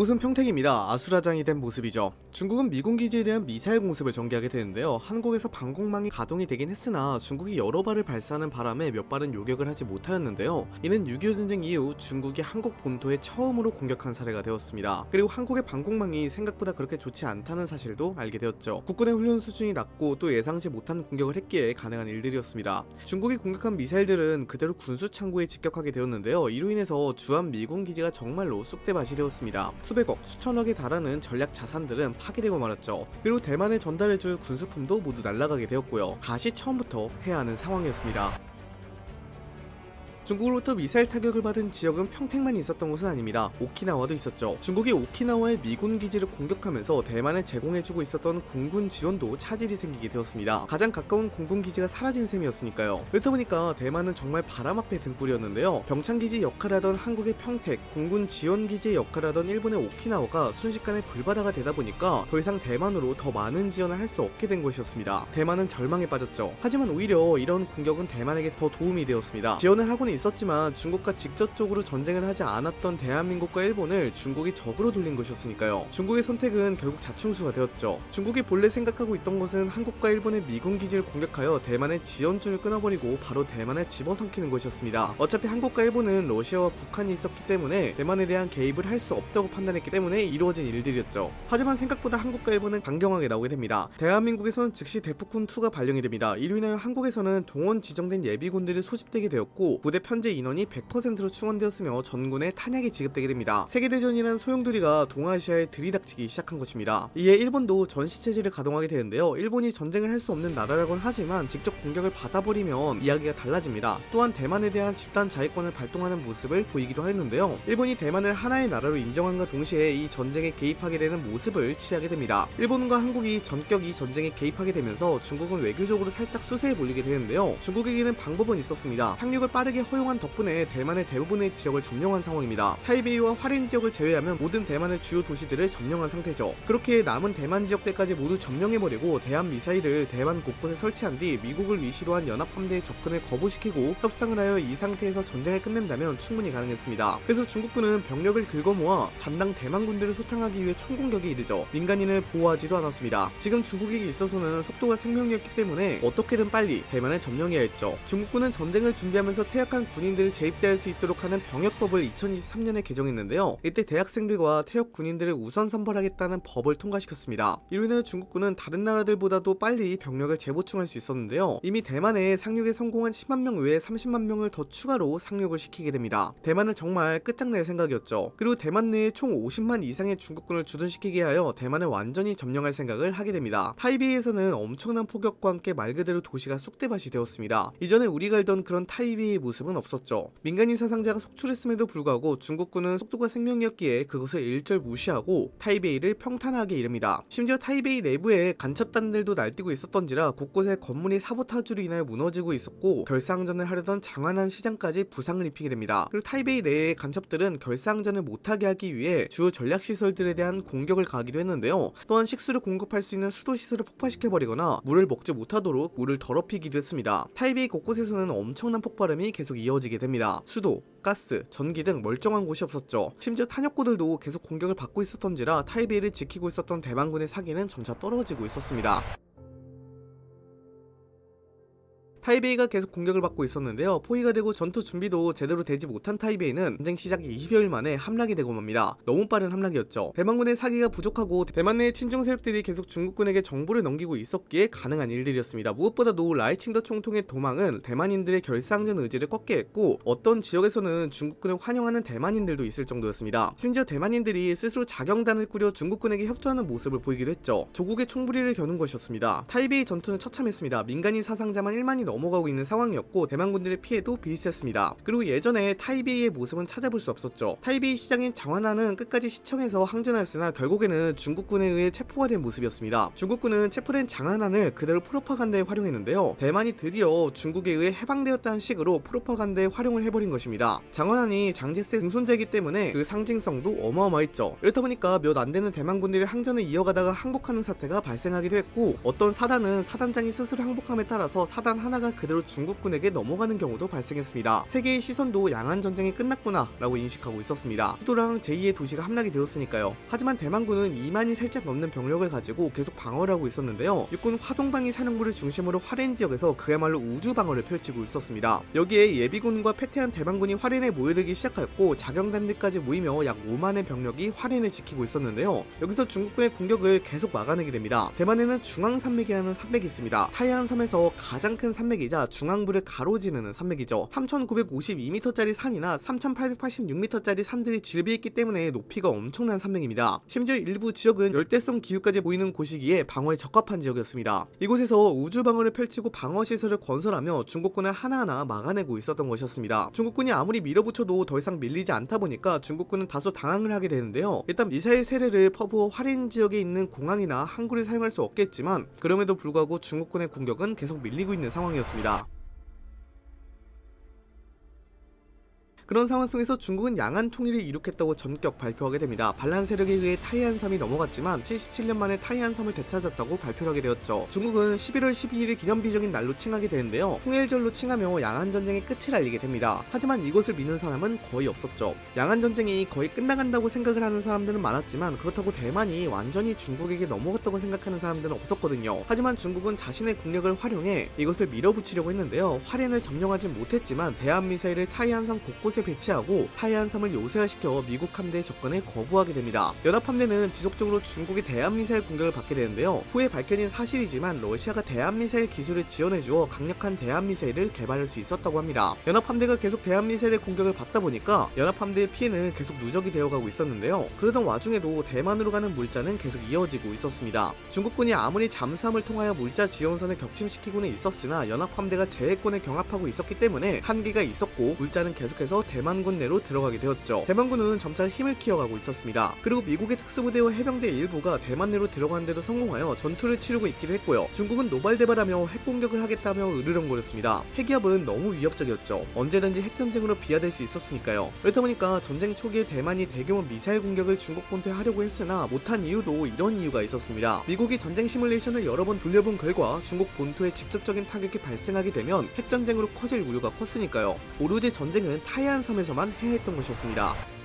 이곳은 평택입니다. 아수라장이 된 모습이죠. 중국은 미군 기지에 대한 미사일 공습을 전개하게 되는데요. 한국에서 방공망이 가동이 되긴 했으나 중국이 여러 발을 발사하는 바람에 몇 발은 요격을 하지 못하였는데요. 이는 6.25 전쟁 이후 중국이 한국 본토에 처음으로 공격한 사례가 되었습니다. 그리고 한국의 방공망이 생각보다 그렇게 좋지 않다는 사실도 알게 되었죠. 국군의 훈련 수준이 낮고 또 예상치 못한 공격을 했기에 가능한 일들이었습니다. 중국이 공격한 미사일들은 그대로 군수 창고에 직격하게 되었는데요. 이로 인해서 주한 미군 기지가 정말로 쑥대밭이 되었습니다. 수백억, 수천억에 달하는 전략 자산들은 파괴되고 말았죠. 그리고 대만에 전달해줄 군수품도 모두 날아가게 되었고요. 다시 처음부터 해야 하는 상황이었습니다. 중국으로부터 미사일 타격을 받은 지역은 평택만 있었던 것은 아닙니다. 오키나와도 있었죠. 중국이 오키나와의 미군 기지를 공격하면서 대만에 제공해주고 있었던 공군 지원도 차질이 생기게 되었습니다. 가장 가까운 공군 기지가 사라진 셈이었으니까요. 그렇다 보니까 대만은 정말 바람 앞에 등불이었는데요. 병창기지 역할을 하던 한국의 평택, 공군 지원 기지의 역할을 하던 일본의 오키나와가 순식간에 불바다가 되다 보니까 더 이상 대만으로 더 많은 지원을 할 수 없게 된 것이었습니다. 대만은 절망에 빠졌죠. 하지만 오히려 이런 공격은 대만에게 더 도움이 되었습니다. 지원을 하고는 있었지만 중국과 직접적으로 전쟁을 하지 않았던 대한민국과 일본을 중국이 적으로 돌린 것이었으니까요. 중국의 선택은 결국 자충수가 되었죠. 중국이 본래 생각하고 있던 것은 한국과 일본의 미군 기지를 공격하여 대만의 지원줄을 끊어버리고 바로 대만을 집어삼키는 것이었습니다. 어차피 한국과 일본은 러시아와 북한이 있었기 때문에 대만에 대한 개입을 할 수 없다고 판단했기 때문에 이루어진 일들이었죠. 하지만 생각보다 한국과 일본은 강경하게 나오게 됩니다. 대한민국에서는 즉시 대포군2가 발령이 됩니다. 이로 인하여 한국에서는 동원 지정된 예비군들이 소집되게 되었고 부대 편제 인원이 100%로 충원되었으며 전군에 탄약이 지급되게 됩니다. 세계대전이란 소용돌이가 동아시아에 들이닥치기 시작한 것입니다. 이에 일본도 전시체제를 가동하게 되는데요. 일본이 전쟁을 할 수 없는 나라라곤 하지만 직접 공격을 받아버리면 이야기가 달라집니다. 또한 대만에 대한 집단 자위권을 발동하는 모습을 보이기도 했는데요. 일본이 대만을 하나의 나라로 인정함과 동시에 이 전쟁에 개입하게 되는 모습을 취하게 됩니다. 일본과 한국이 전격 이 전쟁에 개입하게 되면서 중국은 외교적으로 살짝 수세에 몰리게 되는데요. 중국에게는 방법은 있었습니다. 상륙을 빠르게 허용한 덕분에 대만의 대부분의 지역을 점령한 상황입니다. 타이베이와 화린 지역을 제외하면 모든 대만의 주요 도시들을 점령한 상태죠. 그렇게 남은 대만 지역들까지 모두 점령해버리고 대한 미사일을 대만 곳곳에 설치한 뒤 미국을 위시로 한 연합함대의 접근을 거부시키고 협상을 하여 이 상태에서 전쟁을 끝낸다면 충분히 가능했습니다. 그래서 중국군은 병력을 긁어모아 담당 대만군들을 소탕하기 위해 총공격에 이르죠. 민간인을 보호하지도 않았습니다. 지금 중국에게 있어서는 속도가 생명이었기 때문에 어떻게든 빨리 대만을 점령해야 했죠. 중국군은 전쟁을 준비하면서 퇴역한 군인들을 재입대할 수 있도록 하는 병역법을 2023년에 개정했는데요. 이때 대학생들과 퇴역 군인들을 우선 선발하겠다는 법을 통과시켰습니다. 이로 인해 중국군은 다른 나라들보다도 빨리 병력을 재보충할 수 있었는데요. 이미 대만에 상륙에 성공한 10만 명 외에 30만 명을 더 추가로 상륙을 시키게 됩니다. 대만은 정말 끝장낼 생각이었죠. 그리고 대만 내에 총 50만 이상의 중국군을 주둔시키게 하여 대만을 완전히 점령할 생각을 하게 됩니다. 타이베이에서는 엄청난 폭격과 함께 말 그대로 도시가 쑥대밭이 되었습니다. 이전에 우리가 알던 그런 타이베이의 모습은 없었죠. 민간인 사상자가 속출했음에도 불구하고 중국군은 속도가 생명이었기에 그것을 일절 무시하고 타이베이를 평탄하게 이릅니다. 심지어 타이베이 내부에 간첩단들도 날뛰고 있었던지라 곳곳에 건물이 사보타주로 인하여 무너지고 있었고 결사항전을 하려던 장안한 시장까지 부상을 입히게 됩니다. 그리고 타이베이 내의 간첩들은 결사항전을 못하게 하기 위해 주요 전략시설들에 대한 공격을 가하기도 했는데요. 또한 식수를 공급할 수 있는 수도시설을 폭파시켜버리거나 물을 먹지 못하도록 물을 더럽히기도 했습니다. 타이베이 곳곳에서는 엄청난 폭발음이 계속 이어지게 됩니다. 수도, 가스, 전기 등 멀쩡한 곳이 없었죠. 심지어 탄약고들도 계속 공격을 받고 있었던지라 타이베이를 지키고 있었던 대만군의 사기는 점차 떨어지고 있었습니다. 타이베이가 계속 공격을 받고 있었는데요. 포위가 되고 전투 준비도 제대로 되지 못한 타이베이는 전쟁 시작 20여일 만에 함락이 되고 맙니다. 너무 빠른 함락이었죠. 대만군의 사기가 부족하고 대만 내 친중 세력들이 계속 중국군에게 정보를 넘기고 있었기에 가능한 일들이었습니다. 무엇보다도 라이칭더 총통의 도망은 대만인들의 결사항전 의지를 꺾게 했고 어떤 지역에서는 중국군을 환영하는 대만인들도 있을 정도였습니다. 심지어 대만인들이 스스로 자경단을 꾸려 중국군에게 협조하는 모습을 보이기도 했죠. 조국에 총부리를 겨눈 것이었습니다. 타이베이 전투는 처참했습니다. 민간인 사상자만 1만이 넘어가고 있는 상황이었고 대만군들의 피해도 비슷했습니다. 그리고 예전에 타이베이의 모습은 찾아볼 수 없었죠. 타이베이 시장인 장완안은 끝까지 시청에서 항전하였으나 결국에는 중국군에 의해 체포가 된 모습이었습니다. 중국군은 체포된 장하난을 그대로 프로파간다에 활용했는데요. 대만이 드디어 중국에 의해 해방되었다는 식으로 프로파간다에 활용을 해버린 것입니다. 장화난이 장제스의 증손자이기 때문에 그 상징성도 어마어마했죠. 이렇다 보니까 몇 안 되는 대만군들이 항전을 이어가다가 항복하는 사태가 발생하기도 했고 어떤 사단은 사단장이 스스로 항복함에 따라서 사단 하나 하나가 그대로 중국군에게 넘어가는 경우도 발생했습니다. 세계의 시선도 양안 전쟁이 끝났구나 라고 인식하고 있었습니다. 수도랑 제2의 도시가 함락이 되었으니까요. 하지만 대만군은 2만이 살짝 넘는 병력을 가지고 계속 방어를 하고 있었는데요. 육군 화동방위 사령부를 중심으로 화롄 지역에서 그야말로 우주 방어를 펼치고 있었습니다. 여기에 예비군과 패퇴한 대만군이 화롄에 모여들기 시작하였고 자경단들까지 모이며 약 5만의 병력이 화롄을 지키고 있었는데요. 여기서 중국군의 공격을 계속 막아내게 됩니다. 대만에는 중앙산맥이라는 산맥이 있습니다. 타이안 섬에서 가장 큰 산맥이자 중앙부를 가로지르는 산맥이죠. 3,952m짜리 산이나 3,886m짜리 산들이 질비했기 때문에 높이가 엄청난 산맥입니다. 심지어 일부 지역은 열대성 기후까지 보이는 곳이기에 방어에 적합한 지역이었습니다. 이곳에서 우주 방어를 펼치고 방어 시설을 건설하며 중국군을 하나하나 막아내고 있었던 것이었습니다. 중국군이 아무리 밀어붙여도 더 이상 밀리지 않다 보니까 중국군은 다소 당황을 하게 되는데요. 일단 미사일 세례를 퍼부어 화린 지역에 있는 공항이나 항구를 사용할 수 없겠지만 그럼에도 불구하고 중국군의 공격은 계속 밀리고 있는 상황이었습니다. 상황이었습니다. 그런 상황 속에서 중국은 양안 통일을 이룩했다고 전격 발표하게 됩니다. 반란 세력에 의해 타이안 섬이 넘어갔지만 77년 만에 타이안 섬을 되찾았다고 발표를 하게 되었죠. 중국은 11월 12일을 기념비적인 날로 칭하게 되는데요. 통일절로 칭하며 양안 전쟁의 끝을 알리게 됩니다. 하지만 이것을 믿는 사람은 거의 없었죠. 양안 전쟁이 거의 끝나간다고 생각을 하는 사람들은 많았지만 그렇다고 대만이 완전히 중국에게 넘어갔다고 생각하는 사람들은 없었거든요. 하지만 중국은 자신의 국력을 활용해 이것을 밀어붙이려고 했는데요. 화롄을 점령하지 못했지만 대한 미사일을 타이안 섬 곳곳에 배치하고 타이안 섬을 요새화시켜 미국 함대의 접근을 거부하게 됩니다. 연합 함대는 지속적으로 중국의 대한미사일 공격을 받게 되는데요. 후에 밝혀진 사실이지만 러시아가 대한미사일 기술을 지원해주어 강력한 대한미사일을 개발할 수 있었다고 합니다. 연합 함대가 계속 대한미사일의 공격을 받다 보니까 연합 함대의 피해는 계속 누적이 되어가고 있었는데요. 그러던 와중에도 대만으로 가는 물자는 계속 이어지고 있었습니다. 중국군이 아무리 잠수함을 통하여 물자 지원선을 격침시키고는 있었으나 연합 함대가 제해권에 경합하고 있었기 때문에 한계가 있었고 물자는 계속해서 대만군 내로 들어가게 되었죠. 대만군은 점차 힘을 키워가고 있었습니다. 그리고 미국의 특수부대와 해병대 일부가 대만 내로 들어가는데도 성공하여 전투를 치르고 있기도 했고요. 중국은 노발대발하며 핵공격을 하겠다며 으르렁거렸습니다. 핵기업은 너무 위협적이었죠. 언제든지 핵전쟁으로 비화될 수 있었으니까요. 그렇다 보니까 전쟁 초기에 대만이 대규모 미사일 공격을 중국 본토에 하려고 했으나 못한 이유도 이런 이유가 있었습니다. 미국이 전쟁 시뮬레이션을 여러 번 돌려본 결과 중국 본토에 직접적인 타격이 발생하게 되면 핵전쟁으로 커질 우려가 컸으니까요. 오로지 전쟁은 타이 안 섬에서만 해야 했던 것이었습니다.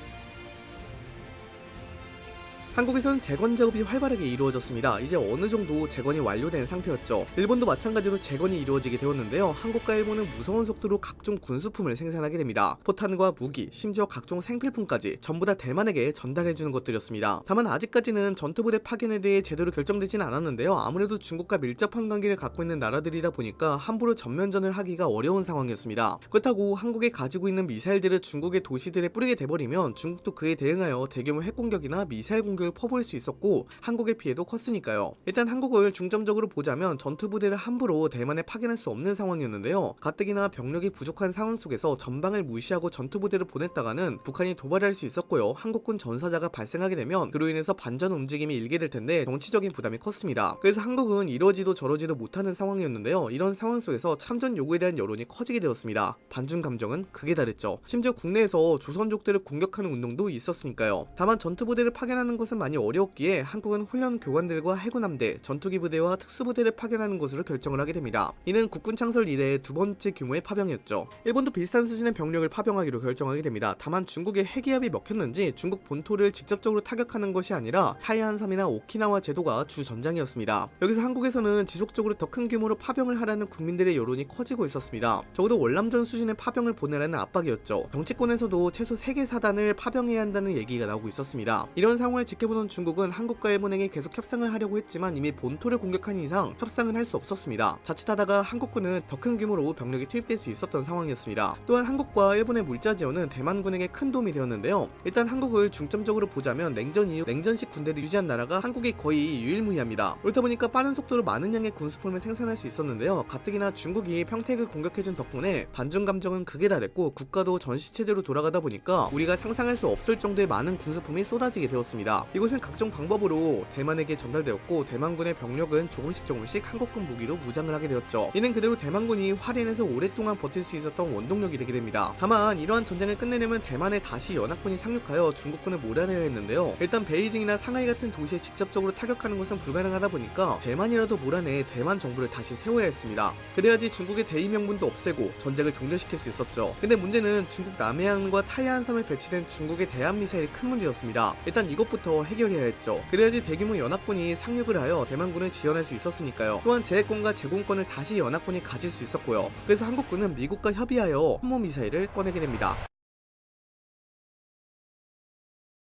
한국에서는 재건 작업이 활발하게 이루어졌습니다. 이제 어느 정도 재건이 완료된 상태였죠. 일본도 마찬가지로 재건이 이루어지게 되었는데요. 한국과 일본은 무서운 속도로 각종 군수품을 생산하게 됩니다. 포탄과 무기, 심지어 각종 생필품까지 전부 다 대만에게 전달해주는 것들이었습니다. 다만 아직까지는 전투부대 파견에 대해 제대로 결정되진 않았는데요. 아무래도 중국과 밀접한 관계를 갖고 있는 나라들이다 보니까 함부로 전면전을 하기가 어려운 상황이었습니다. 그렇다고 한국이 가지고 있는 미사일들을 중국의 도시들에 뿌리게 돼버리면 중국도 그에 대응하여 대규모 핵공격이나 미사일 공격 공격을 퍼부을 수 있었고 한국의 피해도 컸으니까요. 일단 한국을 중점적으로 보자면 전투부대를 함부로 대만에 파견할 수 없는 상황이었는데요. 가뜩이나 병력이 부족한 상황 속에서 전방을 무시하고 전투부대를 보냈다가는 북한이 도발할 수 있었고요. 한국군 전사자가 발생하게 되면 그로 인해서 반전 움직임이 일게 될 텐데 정치적인 부담이 컸습니다. 그래서 한국은 이러지도 저러지도 못하는 상황이었는데요. 이런 상황 속에서 참전 요구에 대한 여론이 커지게 되었습니다. 반중 감정은 극에 달했죠. 심지어 국내에서 조선족들을 공격하는 운동도 있었으니까요. 다만 전투부대를 파견하는 것은 많이 어려웠기에 한국은 훈련 교관들과 해군함대, 전투기 부대와 특수부대를 파견하는 것으로 결정을 하게 됩니다. 이는 국군 창설 이래 두 번째 규모의 파병이었죠. 일본도 비슷한 수준의 병력을 파병하기로 결정하게 됩니다. 다만 중국의 핵기압이 먹혔는지 중국 본토를 직접적으로 타격하는 것이 아니라 타이안 섬이나 오키나와 제도가 주 전장이었습니다. 여기서 한국에서는 지속적으로 더 큰 규모로 파병을 하라는 국민들의 여론이 커지고 있었습니다. 적어도 월남전 수준의 파병을 보내라는 압박이었죠. 정치권에서도 최소 3개 사단을 파병해야 한다는 얘기가 나오고 있었습니다. 이런 상황을 지켜 보는 중국은 한국과 일본에게 계속 협상을 하려고 했지만 이미 본토를 공격한 이상 협상을 할수 없었습니다. 자칫하다가 한국군은 더 큰 규모로 병력이 투입될 수 있었던 상황이었습니다. 또한 한국과 일본의 물자 지원은 대만군에게 큰 도움이 되었는데요. 일단 한국을 중점적으로 보자면 냉전 이후 냉전식 군대를 유지한 나라가 한국이 거의 유일무이합니다. 그렇다 보니까 빠른 속도로 많은 양의 군수품을 생산할 수 있었는데요. 가뜩이나 중국이 평택을 공격해준 덕분에 반중 감정은 극에 달했고 국가도 전시체제로 돌아가다 보니까 우리가 상상할 수 없을 정도의 많은 군수품이 쏟아지게 되었습니다. 이곳은 각종 방법으로 대만에게 전달되었고 대만군의 병력은 조금씩 조금씩 한국군 무기로 무장을 하게 되었죠. 이는 그대로 대만군이 화롄에서 오랫동안 버틸 수 있었던 원동력이 되게 됩니다. 다만 이러한 전쟁을 끝내려면 대만에 다시 연합군이 상륙하여 중국군을 몰아내야 했는데요. 일단 베이징이나 상하이 같은 도시에 직접적으로 타격하는 것은 불가능하다 보니까 대만이라도 몰아내 대만 정부를 다시 세워야 했습니다. 그래야지 중국의 대의 명분도 없애고 전쟁을 종결시킬 수 있었죠. 근데 문제는 중국 남해안과 타이안 섬에 배치된 중국의 대한 미사일이 큰 문제였습니다. 일단 이것부터 해결해야 했죠. 그래야지 대규모 연합군이 상륙을 하여 대만군을 지원할 수 있었으니까요. 또한 제해권과 제공권을 다시 연합군이 가질 수 있었고요. 그래서 한국군은 미국과 협의하여 항모 미사일을 꺼내게 됩니다.